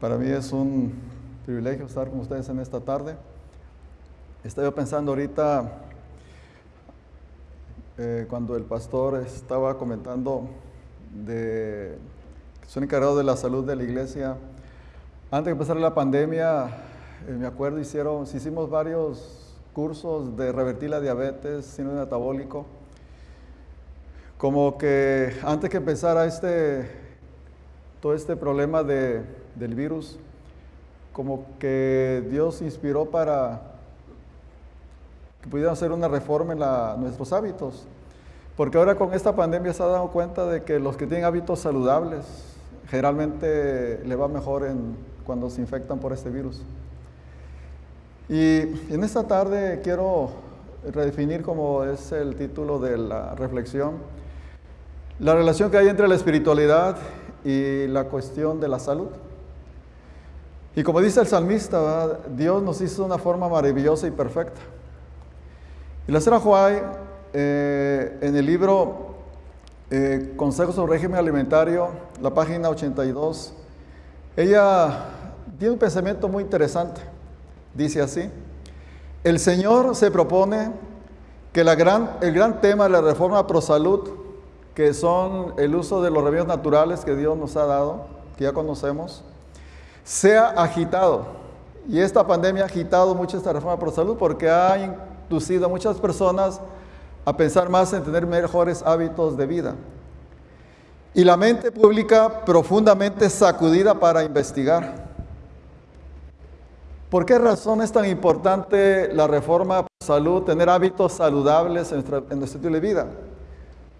Para mí es un privilegio estar con ustedes en esta tarde. Estaba pensando ahorita, eh, cuando el pastor estaba comentando de que soy encargado de la salud de la iglesia, antes de empezar la pandemia, eh, me acuerdo, hicieron, hicimos varios cursos de revertir la diabetes, síndrome metabólico. Como que antes que empezara este, todo este problema de, del virus, como que Dios inspiró para que pudieran hacer una reforma en nuestros hábitos. Porque ahora con esta pandemia se ha dado cuenta de que los que tienen hábitos saludables generalmente le va mejor en, cuando se infectan por este virus. Y en esta tarde quiero redefinir como es el título de la reflexión, la relación que hay entre la espiritualidad y la cuestión de la salud. Y como dice el salmista, Dios nos hizo de una forma maravillosa y perfecta. Y la señora eh, en el libro eh, Consejos sobre régimen alimentario, la página 82, ella tiene un pensamiento muy interesante. Dice así, el Señor se propone que el gran tema de la reforma pro salud, que son el uso de los remedios naturales que Dios nos ha dado, que ya conocemos, sea agitado. Y esta pandemia ha agitado mucho esta reforma pro salud porque ha inducido a muchas personas a pensar más en tener mejores hábitos de vida. Y la mente pública profundamente sacudida para investigar. ¿Por qué razón es tan importante la reforma pro salud, tener hábitos saludables en, en nuestro estilo de vida?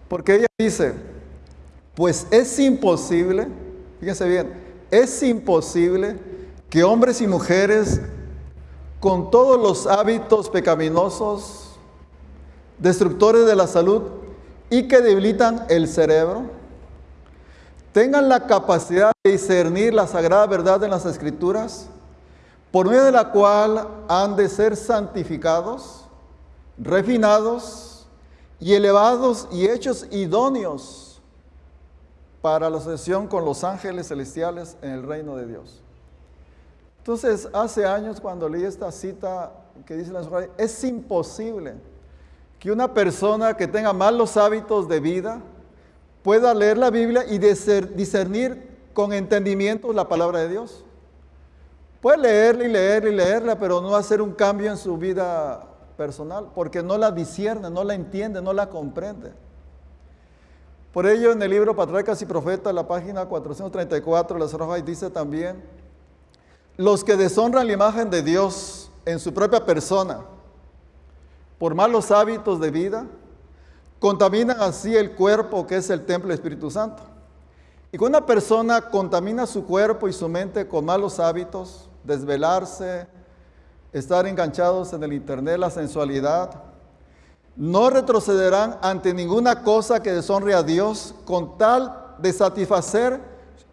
Porque ella dice, pues es imposible, fíjense bien, es imposible que hombres y mujeres con todos los hábitos pecaminosos, destructores de la salud y que debilitan el cerebro, tengan la capacidad de discernir la sagrada verdad de las escrituras, por medio de la cual han de ser santificados, refinados y elevados y hechos idóneos para la asociación con los ángeles celestiales en el reino de Dios. Entonces, hace años cuando leí esta cita que dice la es imposible que una persona que tenga malos hábitos de vida pueda leer la Biblia y discernir con entendimiento la palabra de Dios. Puede leerla y leerla y leerla, pero no hacer un cambio en su vida personal, porque no la discierne, no la entiende, no la comprende. Por ello, en el libro Patriarcas y Profetas, la página 434, la Rojas dice también, los que deshonran la imagen de Dios en su propia persona, por malos hábitos de vida, contaminan así el cuerpo que es el templo del Espíritu Santo. Y cuando una persona contamina su cuerpo y su mente con malos hábitos, desvelarse, estar enganchados en el internet, la sensualidad, no retrocederán ante ninguna cosa que deshonre a Dios con tal de satisfacer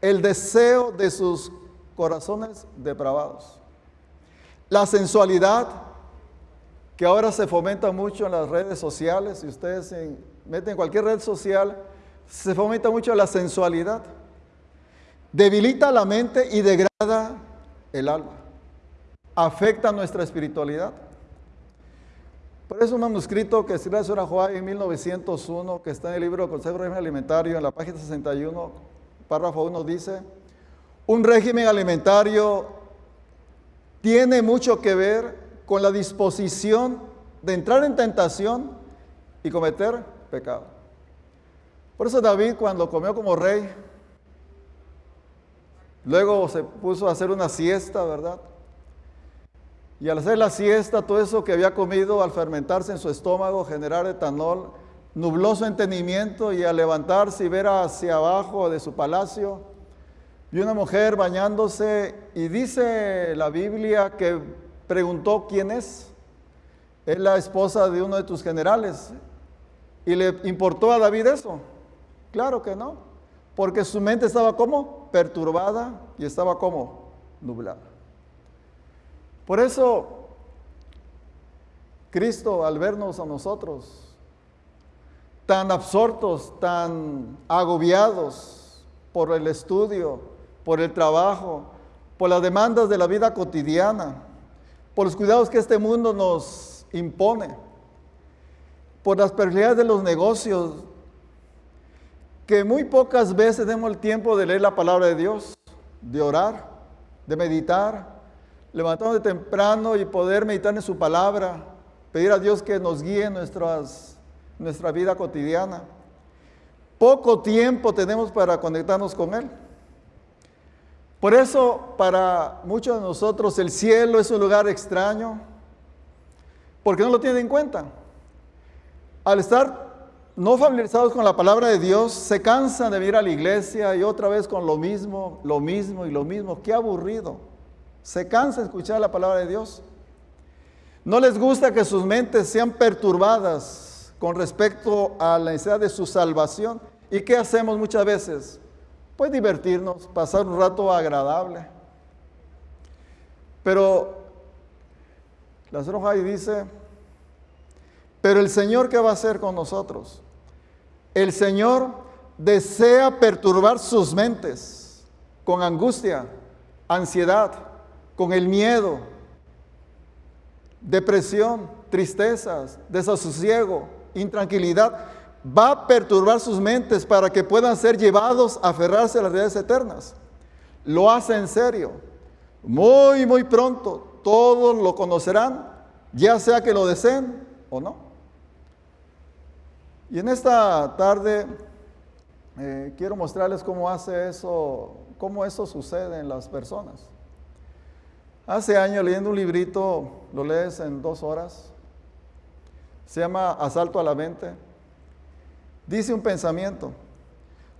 el deseo de sus corazones depravados. La sensualidad, que ahora se fomenta mucho en las redes sociales, si ustedes se meten en cualquier red social, se fomenta mucho la sensualidad. Debilita la mente y degrada el alma. Afecta nuestra espiritualidad. Por eso un manuscrito que escribió la señora Juárez en 1901, que está en el libro Consejo de Régimen Alimentario, en la página 61, párrafo 1, dice, un régimen alimentario tiene mucho que ver con la disposición de entrar en tentación y cometer pecado. Por eso David cuando comió como rey, luego se puso a hacer una siesta, ¿verdad? Y al hacer la siesta, todo eso que había comido al fermentarse en su estómago, generar etanol, nubló su entendimiento y al levantarse y ver hacia abajo de su palacio, vio una mujer bañándose y dice la Biblia que preguntó quién es. Es la esposa de uno de tus generales. ¿Y le importó a David eso? Claro que no, porque su mente estaba como perturbada y estaba como nublada. Por eso, Cristo al vernos a nosotros tan absortos, tan agobiados por el estudio, por el trabajo, por las demandas de la vida cotidiana, por los cuidados que este mundo nos impone, por las prioridades de los negocios, que muy pocas veces tenemos el tiempo de leer la palabra de Dios, de orar, de meditar, levantarnos de temprano y poder meditar en su palabra, pedir a Dios que nos guíe en nuestra vida cotidiana. Poco tiempo tenemos para conectarnos con Él. Por eso para muchos de nosotros el cielo es un lugar extraño, porque no lo tienen en cuenta. Al estar no familiarizados con la palabra de Dios, se cansan de venir a la iglesia y otra vez con lo mismo, lo mismo y lo mismo. Qué aburrido. Se cansa de escuchar la palabra de Dios. No les gusta que sus mentes sean perturbadas con respecto a la necesidad de su salvación. ¿Y qué hacemos muchas veces? Pues divertirnos, pasar un rato agradable. Pero la ahí dice, pero el Señor, ¿qué va a hacer con nosotros? El Señor desea perturbar sus mentes con angustia, ansiedad, con el miedo, depresión, tristezas, desasosiego, intranquilidad. Va a perturbar sus mentes para que puedan ser llevados a aferrarse a las realidades eternas. Lo hace en serio. Muy, muy pronto todos lo conocerán, ya sea que lo deseen o no. Y en esta tarde eh, quiero mostrarles cómo hace eso, cómo eso sucede en las personas. Hace años leyendo un librito, lo lees en dos horas, se llama Asalto a la mente. Dice un pensamiento,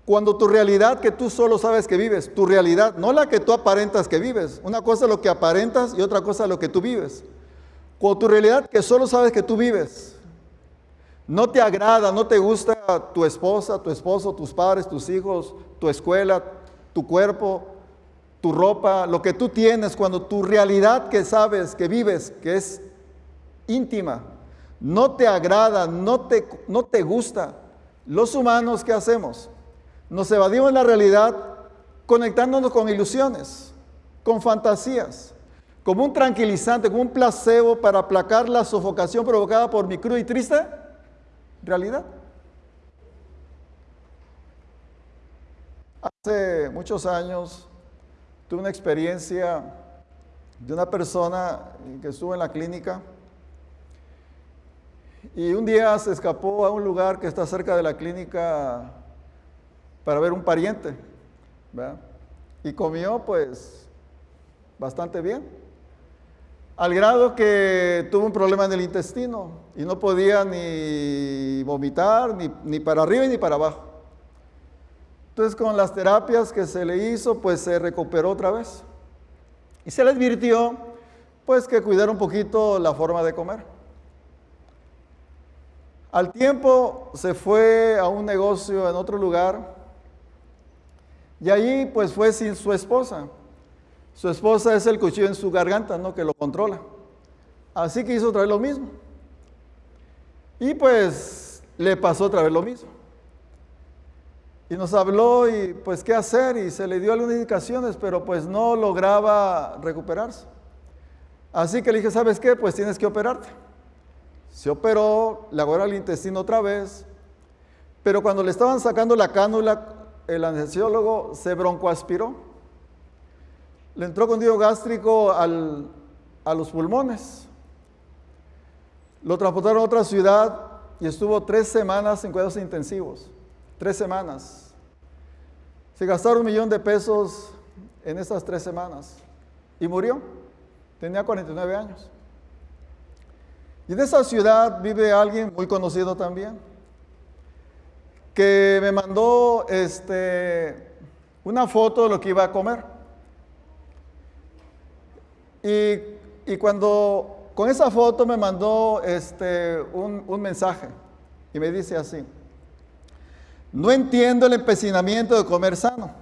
cuando tu realidad que tú solo sabes que vives, tu realidad, no la que tú aparentas que vives, una cosa es lo que aparentas y otra cosa es lo que tú vives. Cuando tu realidad que solo sabes que tú vives, no te agrada, no te gusta tu esposa, tu esposo, tus padres, tus hijos, tu escuela, tu cuerpo, tu ropa, lo que tú tienes, cuando tu realidad que sabes, que vives, que es íntima, no te agrada, no te, no te gusta, los humanos, ¿qué hacemos? Nos evadimos la realidad conectándonos con ilusiones, con fantasías, como un tranquilizante, como un placebo para aplacar la sofocación provocada por mi cruz y triste realidad. Hace muchos años tuve una experiencia de una persona que estuvo en la clínica y un día se escapó a un lugar que está cerca de la clínica para ver un pariente. Y comió pues bastante bien al grado que tuvo un problema en el intestino y no podía ni vomitar, ni, para arriba ni para abajo. Entonces con las terapias que se le hizo, pues se recuperó otra vez. Y se le advirtió, pues que cuidara un poquito la forma de comer. Al tiempo se fue a un negocio en otro lugar y allí pues fue sin su esposa. Su esposa es el cuchillo en su garganta, ¿no? Que lo controla. Así que hizo otra vez lo mismo. Y pues le pasó otra vez lo mismo. Y nos habló y pues qué hacer y se le dio algunas indicaciones, pero pues no lograba recuperarse. Así que le dije, ¿sabes qué? Pues tienes que operarte. Se operó, le agarró el intestino otra vez, pero cuando le estaban sacando la cánula, el anestesiólogo se broncoaspiró le entró con gástrico a los pulmones. Lo transportaron a otra ciudad y estuvo tres semanas en cuidados intensivos. Tres semanas. Se gastaron un millón de pesos en esas tres semanas y murió. Tenía 49 años. Y en esa ciudad vive alguien muy conocido también, que me mandó este, una foto de lo que iba a comer. Y, cuando con esa foto me mandó este, un mensaje y me dice así, no entiendo el empecinamiento de comer sano,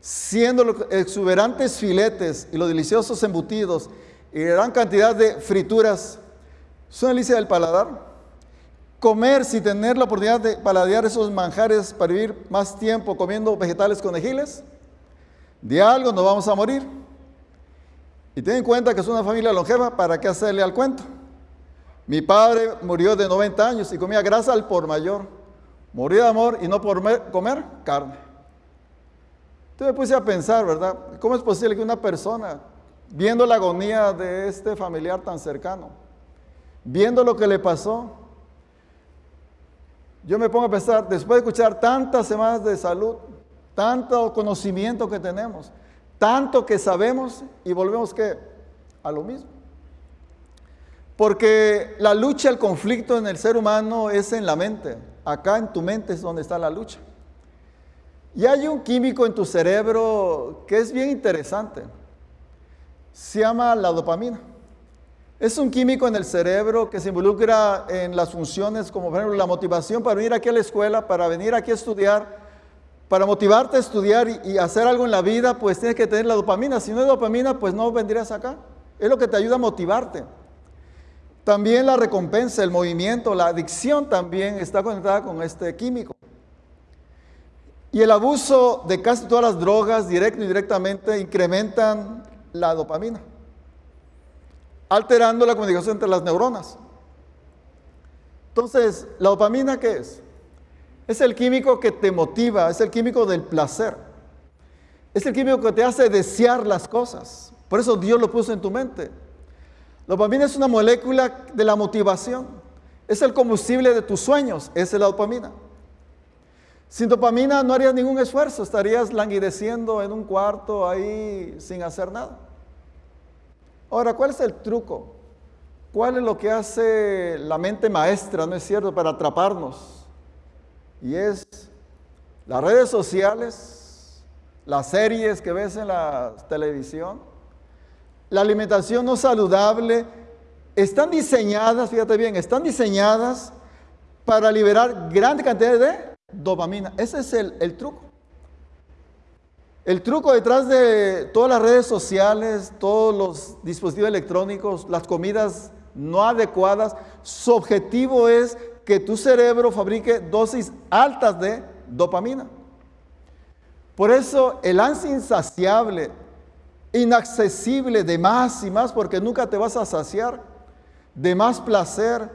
siendo los exuberantes filetes y los deliciosos embutidos y gran cantidad de frituras son delicia del paladar. Comer sin tener la oportunidad de paladear esos manjares para vivir más tiempo comiendo vegetales conejiles, de algo nos vamos a morir. Y ten en cuenta que es una familia longeva, ¿para qué hacerle al cuento? Mi padre murió de 90 años y comía grasa al por mayor. Murió de amor y no por comer carne. Entonces me puse a pensar, ¿verdad? ¿Cómo es posible que una persona, viendo la agonía de este familiar tan cercano, viendo lo que le pasó, yo me pongo a pensar, después de escuchar tantas semanas de salud, tanto conocimiento que tenemos, tanto que sabemos y volvemos a lo mismo. Porque la lucha, el conflicto en el ser humano es en la mente. Acá en tu mente es donde está la lucha. Y hay un químico en tu cerebro que es bien interesante. Se llama la dopamina. Es un químico en el cerebro que se involucra en las funciones como por ejemplo la motivación para venir aquí a la escuela, para venir aquí a estudiar, para motivarte a estudiar y, hacer algo en la vida, pues tienes que tener la dopamina. Si no hay dopamina, pues no vendrías acá. Es lo que te ayuda a motivarte. También la recompensa, el movimiento, la adicción también está conectada con este químico. Y el abuso de casi todas las drogas, directo y indirectamente, incrementan la dopamina alterando la comunicación entre las neuronas. Entonces, ¿la dopamina qué es? Es el químico que te motiva, es el químico del placer. Es el químico que te hace desear las cosas. Por eso Dios lo puso en tu mente. Dopamina es una molécula de la motivación. Es el combustible de tus sueños. Es la dopamina. Sin dopamina no harías ningún esfuerzo. Estarías languideciendo en un cuarto ahí sin hacer nada. Ahora, ¿cuál es el truco? ¿Cuál es lo que hace la mente maestra, no es cierto, para atraparnos? Y es las redes sociales, las series que ves en la televisión, la alimentación no saludable, están diseñadas, fíjate bien, están diseñadas para liberar grandes cantidades de dopamina. Ese es el, el truco. El truco detrás de todas las redes sociales, todos los dispositivos electrónicos, las comidas no adecuadas, su objetivo es que tu cerebro fabrique dosis altas de dopamina. Por eso el ansia insaciable, inaccesible de más y más, porque nunca te vas a saciar, de más placer,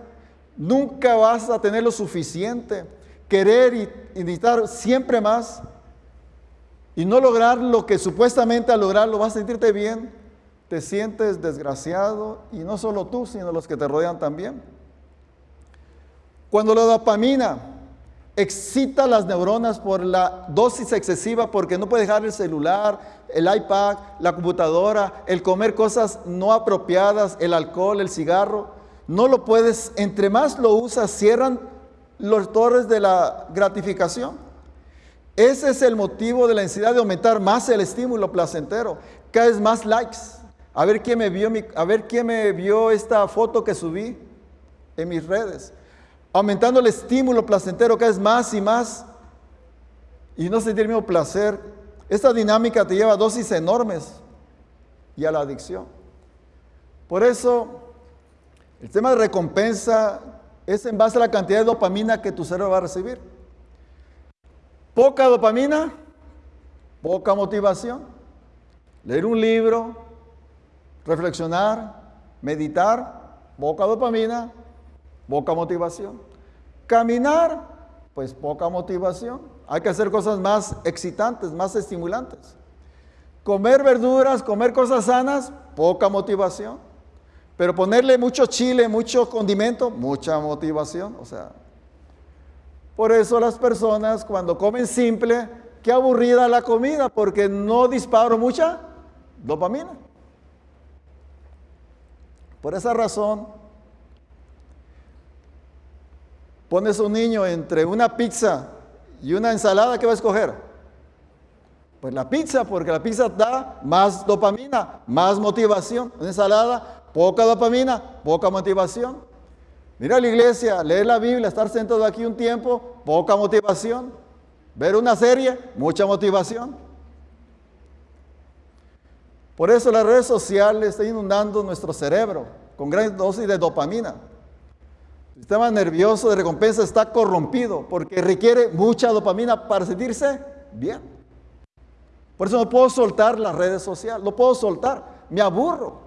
nunca vas a tener lo suficiente, querer y, y necesitar siempre más. Y no lograr lo que supuestamente al lograrlo vas a sentirte bien, te sientes desgraciado y no solo tú, sino los que te rodean también. Cuando la dopamina excita las neuronas por la dosis excesiva porque no puede dejar el celular, el iPad, la computadora, el comer cosas no apropiadas, el alcohol, el cigarro, no lo puedes, entre más lo usas, cierran los torres de la gratificación. Ese es el motivo de la necesidad de aumentar más el estímulo placentero. Cada vez más likes. A ver quién me vio, a ver quién me vio esta foto que subí en mis redes. Aumentando el estímulo placentero cada vez más y más. Y no sentir el mismo placer. Esta dinámica te lleva a dosis enormes y a la adicción. Por eso, el tema de recompensa es en base a la cantidad de dopamina que tu cerebro va a recibir. Poca dopamina, poca motivación. Leer un libro, reflexionar, meditar, poca dopamina, poca motivación. Caminar, pues poca motivación. Hay que hacer cosas más excitantes, más estimulantes. Comer verduras, comer cosas sanas, poca motivación. Pero ponerle mucho chile, mucho condimento, mucha motivación. O sea, por eso las personas cuando comen simple, qué aburrida la comida, porque no disparo mucha dopamina. Por esa razón, pones a un niño entre una pizza y una ensalada, ¿qué va a escoger? Pues la pizza, porque la pizza da más dopamina, más motivación. Una ensalada, poca dopamina, poca motivación. Mira la iglesia, leer la Biblia, estar sentado aquí un tiempo, poca motivación. Ver una serie, mucha motivación. Por eso las redes sociales están inundando nuestro cerebro con gran dosis de dopamina. El sistema nervioso de recompensa está corrompido porque requiere mucha dopamina para sentirse bien. Por eso no puedo soltar las redes sociales, no puedo soltar. me aburro.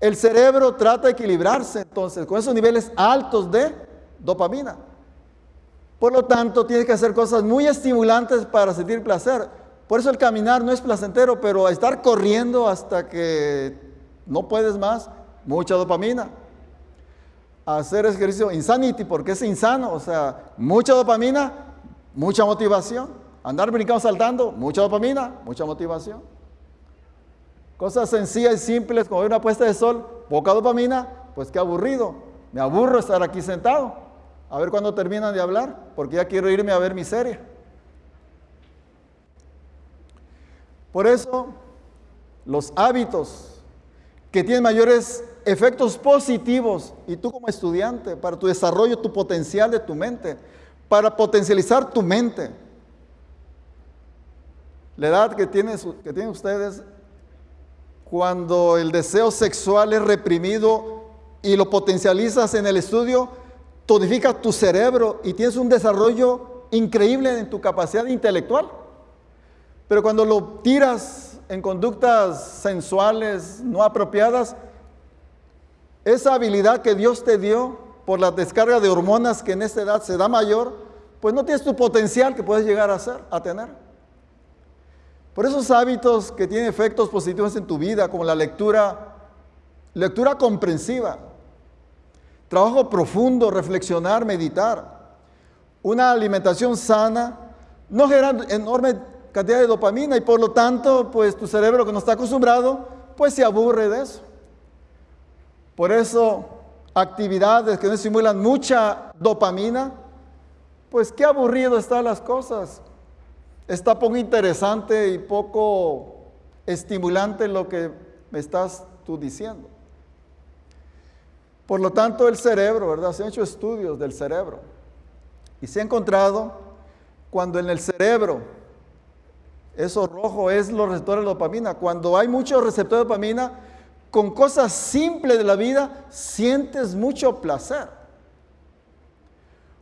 El cerebro trata de equilibrarse entonces con esos niveles altos de dopamina. Por lo tanto, tienes que hacer cosas muy estimulantes para sentir placer. Por eso el caminar no es placentero, pero estar corriendo hasta que no puedes más, mucha dopamina. Hacer ejercicio insanity, porque es insano, o sea, mucha dopamina, mucha motivación. Andar brincando, saltando, mucha dopamina, mucha motivación. Cosas sencillas y simples como una puesta de sol, poca dopamina, pues qué aburrido. Me aburro estar aquí sentado. A ver cuándo terminan de hablar, porque ya quiero irme a ver mi serie. Por eso, los hábitos que tienen mayores efectos positivos, y tú como estudiante, para tu desarrollo, tu potencial de tu mente, para potencializar tu mente. La edad que tienen, que tienen ustedes cuando el deseo sexual es reprimido y lo potencializas en el estudio, tonifica tu cerebro y tienes un desarrollo increíble en tu capacidad intelectual. Pero cuando lo tiras en conductas sensuales no apropiadas, esa habilidad que Dios te dio por la descarga de hormonas que en esta edad se da mayor, pues no tienes tu potencial que puedes llegar a, ser, a tener. Por esos hábitos que tienen efectos positivos en tu vida, como la lectura, lectura comprensiva, trabajo profundo, reflexionar, meditar, una alimentación sana, no generan enorme cantidad de dopamina y por lo tanto, pues tu cerebro que no está acostumbrado, pues se aburre de eso. Por eso, actividades que no estimulan mucha dopamina, pues qué aburrido están las cosas está poco interesante y poco estimulante lo que me estás tú diciendo. Por lo tanto, el cerebro, ¿verdad? Se han hecho estudios del cerebro y se ha encontrado cuando en el cerebro, eso rojo es los receptores de dopamina, cuando hay muchos receptores de dopamina, con cosas simples de la vida sientes mucho placer.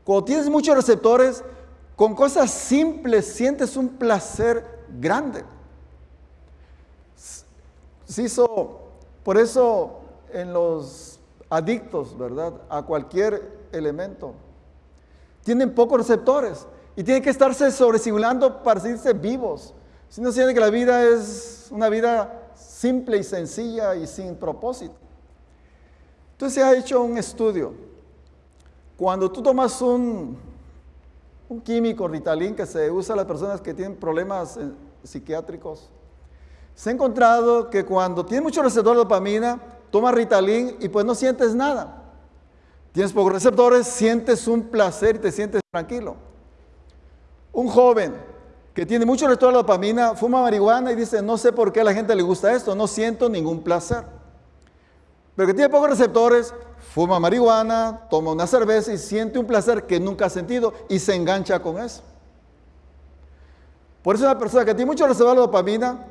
Cuando tienes muchos receptores, con cosas simples sientes un placer grande. Se hizo, por eso en los adictos, ¿verdad? A cualquier elemento, tienen pocos receptores y tienen que estarse sobresimulando para sentirse vivos. Si no sienten que la vida es una vida simple y sencilla y sin propósito. Entonces se ha hecho un estudio. Cuando tú tomas un un químico, Ritalin, que se usa a las personas que tienen problemas eh, psiquiátricos. Se ha encontrado que cuando tienes mucho receptor de dopamina, tomas Ritalin y pues no sientes nada. Tienes pocos receptores, sientes un placer y te sientes tranquilo. Un joven que tiene mucho receptor de dopamina fuma marihuana y dice, no sé por qué a la gente le gusta esto, no siento ningún placer. Pero que tiene pocos receptores, fuma marihuana, toma una cerveza y siente un placer que nunca ha sentido y se engancha con eso. Por eso una persona que tiene mucho reservado de dopamina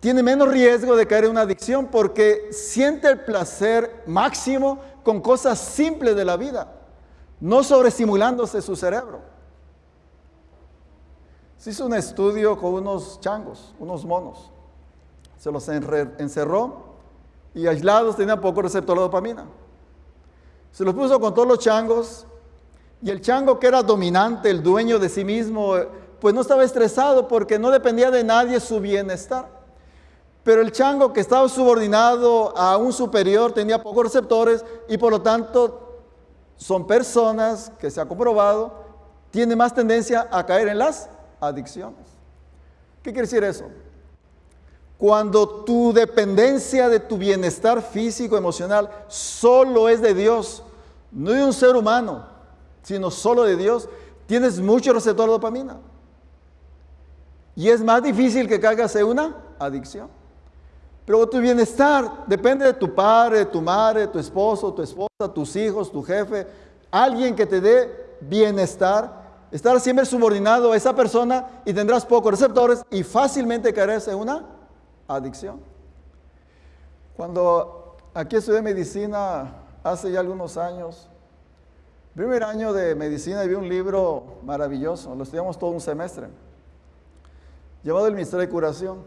tiene menos riesgo de caer en una adicción porque siente el placer máximo con cosas simples de la vida, no sobreestimulándose su cerebro. Se hizo un estudio con unos changos, unos monos. Se los encerró y aislados tenían poco receptor de dopamina. Se los puso con todos los changos y el chango que era dominante, el dueño de sí mismo, pues no estaba estresado porque no dependía de nadie su bienestar. Pero el chango que estaba subordinado a un superior tenía pocos receptores y por lo tanto son personas que se ha comprobado tienen más tendencia a caer en las adicciones. ¿Qué quiere decir eso? Cuando tu dependencia de tu bienestar físico, emocional, solo es de Dios, no de un ser humano, sino solo de Dios, tienes mucho receptor de dopamina. Y es más difícil que caigas en una adicción. Pero tu bienestar depende de tu padre, tu madre, tu esposo, tu esposa, tus hijos, tu jefe, alguien que te dé bienestar. Estar siempre subordinado a esa persona y tendrás pocos receptores y fácilmente caerás en una adicción. Cuando aquí estudié medicina hace ya algunos años, primer año de medicina vi un libro maravilloso, lo estudiamos todo un semestre, llamado El Misterio de Curación.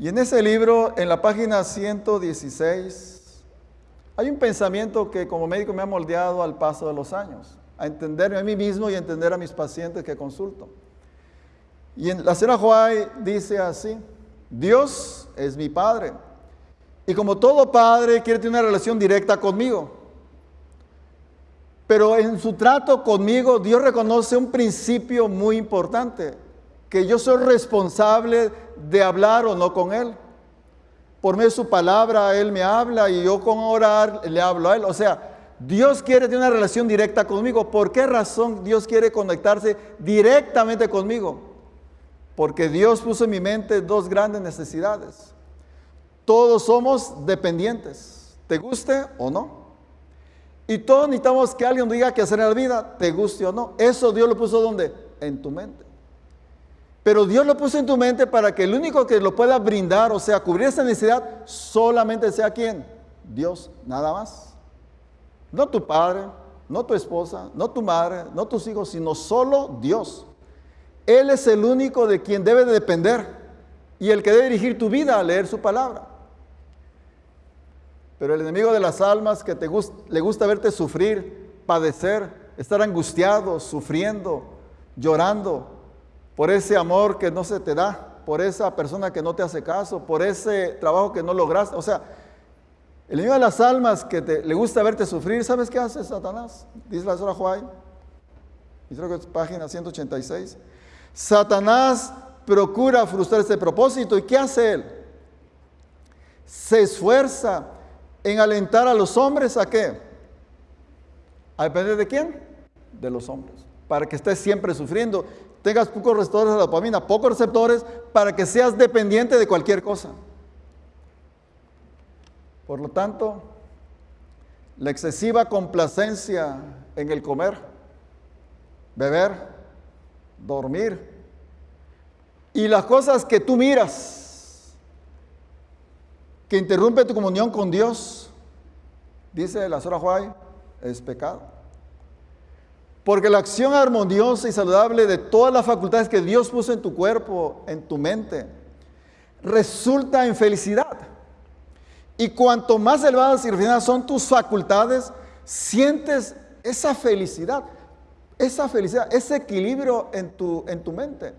Y en ese libro, en la página 116, hay un pensamiento que como médico me ha moldeado al paso de los años, a entenderme a mí mismo y a entender a mis pacientes que consulto. Y en, la señora Huay dice así, Dios es mi Padre. Y como todo padre quiere tener una relación directa conmigo. Pero en su trato conmigo, Dios reconoce un principio muy importante, que yo soy responsable de hablar o no con Él. Por medio de su palabra, Él me habla y yo con orar le hablo a Él. O sea, Dios quiere tener una relación directa conmigo. ¿Por qué razón Dios quiere conectarse directamente conmigo? Porque Dios puso en mi mente dos grandes necesidades. Todos somos dependientes, te guste o no. Y todos necesitamos que alguien diga qué hacer en la vida, te guste o no. Eso Dios lo puso donde? En tu mente. Pero Dios lo puso en tu mente para que el único que lo pueda brindar, o sea, cubrir esa necesidad, solamente sea quien? Dios, nada más. No tu padre, no tu esposa, no tu madre, no tus hijos, sino solo Dios. Él es el único de quien debe de depender y el que debe dirigir tu vida a leer su palabra. Pero el enemigo de las almas que te le gusta verte sufrir, padecer, estar angustiado, sufriendo, llorando por ese amor que no se te da, por esa persona que no te hace caso, por ese trabajo que no lograste. O sea, el enemigo de las almas que le gusta verte sufrir, ¿sabes qué hace Satanás? Dice la señora Juárez. Y creo que es página 186. Satanás procura frustrar ese propósito. ¿Y qué hace él? Se esfuerza en alentar a los hombres a qué? ¿A depender de quién? De los hombres. Para que estés siempre sufriendo. Tengas pocos receptores de dopamina, pocos receptores, para que seas dependiente de cualquier cosa. Por lo tanto, la excesiva complacencia en el comer, beber, dormir y las cosas que tú miras que interrumpe tu comunión con Dios, dice la Sora Juárez, es pecado. Porque la acción armoniosa y saludable de todas las facultades que Dios puso en tu cuerpo, en tu mente, resulta en felicidad. Y cuanto más elevadas y refinadas son tus facultades, sientes esa felicidad, esa felicidad, ese equilibrio en tu, en tu mente.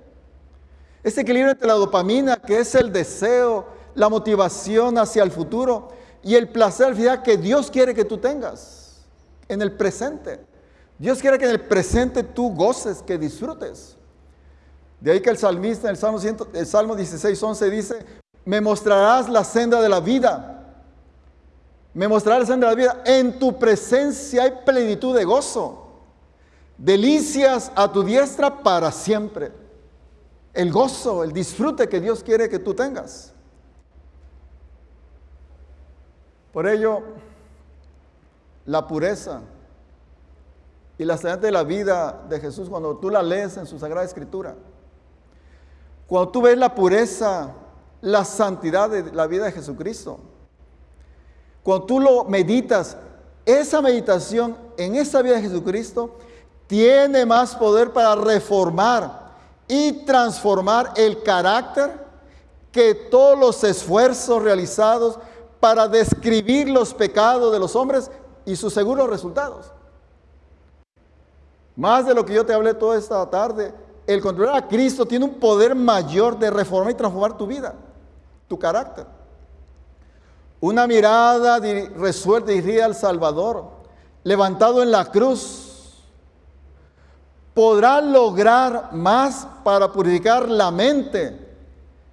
Ese equilibrio entre la dopamina, que es el deseo, la motivación hacia el futuro y el placer que Dios quiere que tú tengas en el presente. Dios quiere que en el presente tú goces, que disfrutes. De ahí que el salmista en el Salmo, el Salmo 16, 11 dice, me mostrarás la senda de la vida. Me mostrarás la senda de la vida. En tu presencia hay plenitud de gozo. Delicias a tu diestra para siempre. El gozo, el disfrute que Dios quiere que tú tengas. Por ello, la pureza y la santidad de la vida de Jesús, cuando tú la lees en su Sagrada Escritura, cuando tú ves la pureza, la santidad de la vida de Jesucristo, cuando tú lo meditas, esa meditación en esa vida de Jesucristo tiene más poder para reformar y transformar el carácter que todos los esfuerzos realizados para describir los pecados de los hombres y sus seguros resultados. Más de lo que yo te hablé toda esta tarde, el controlar a Cristo tiene un poder mayor de reformar y transformar tu vida, tu carácter. Una mirada resuelta y dirigida al Salvador, levantado en la cruz, podrá lograr más para purificar la mente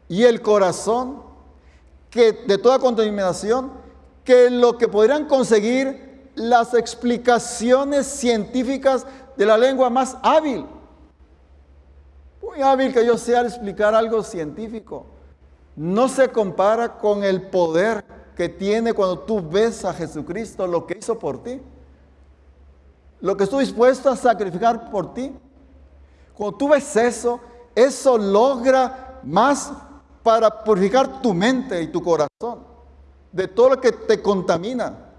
y el corazón que de toda contaminación que lo que podrían conseguir las explicaciones científicas de la lengua más hábil. Muy hábil que yo sea explicar algo científico. No se compara con el poder que tiene cuando tú ves a Jesucristo, lo que hizo por ti. Lo que estuvo dispuesto a sacrificar por ti. Cuando tú ves eso, eso logra más para purificar tu mente y tu corazón de todo lo que te contamina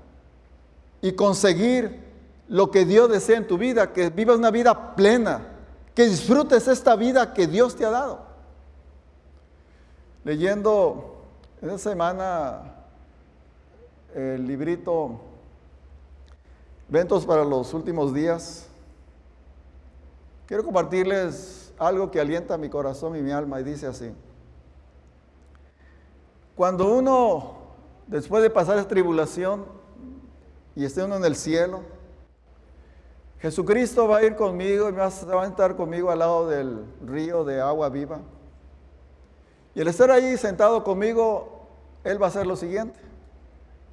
y conseguir lo que Dios desea en tu vida, que vivas una vida plena, que disfrutes esta vida que Dios te ha dado. Leyendo En esta semana, el librito Ventos para los últimos días, quiero compartirles algo que alienta mi corazón y mi alma y dice así. Cuando uno, después de pasar esa tribulación y esté uno en el cielo, Jesucristo va a ir conmigo y va a estar conmigo al lado del río de agua viva. Y el estar ahí sentado conmigo, Él va a hacer lo siguiente.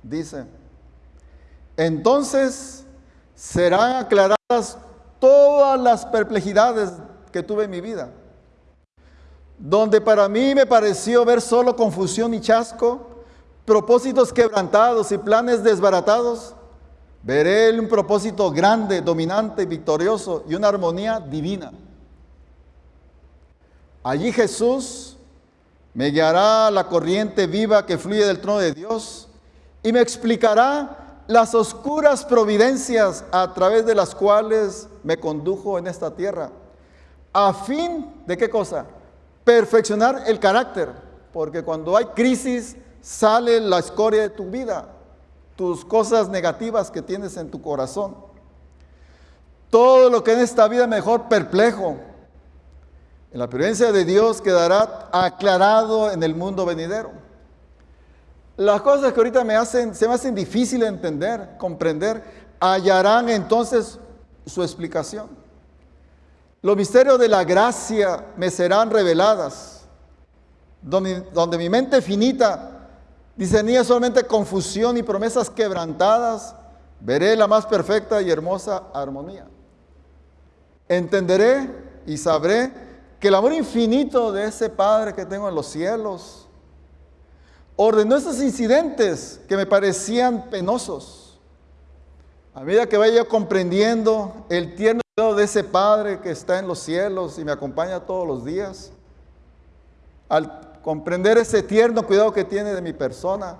Dice, entonces serán aclaradas todas las perplejidades que tuve en mi vida. Donde para mí me pareció ver solo confusión y chasco, propósitos quebrantados y planes desbaratados, veré un propósito grande, dominante, victorioso y una armonía divina. Allí Jesús me guiará la corriente viva que fluye del trono de Dios y me explicará las oscuras providencias a través de las cuales me condujo en esta tierra. A fin de qué cosa? Perfeccionar el carácter, porque cuando hay crisis sale la escoria de tu vida, tus cosas negativas que tienes en tu corazón. Todo lo que en esta vida mejor perplejo, en la presencia de Dios quedará aclarado en el mundo venidero. Las cosas que ahorita me hacen, se me hacen difícil entender, comprender, hallarán entonces su explicación. Los misterios de la gracia me serán reveladas, donde, donde mi mente finita discernía solamente confusión y promesas quebrantadas, veré la más perfecta y hermosa armonía. Entenderé y sabré que el amor infinito de ese Padre que tengo en los cielos ordenó esos incidentes que me parecían penosos. A medida que vaya comprendiendo el tierno cuidado de ese Padre que está en los cielos y me acompaña todos los días, al comprender ese tierno cuidado que tiene de mi persona,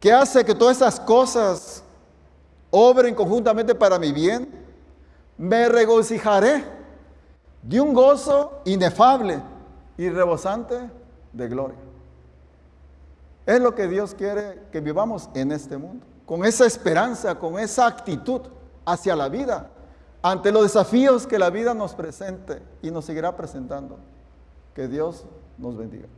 que hace que todas esas cosas obren conjuntamente para mi bien, me regocijaré de un gozo inefable y rebosante de gloria. Es lo que Dios quiere que vivamos en este mundo, con esa esperanza, con esa actitud hacia la vida, ante los desafíos que la vida nos presente y nos seguirá presentando. Que Dios nos bendiga.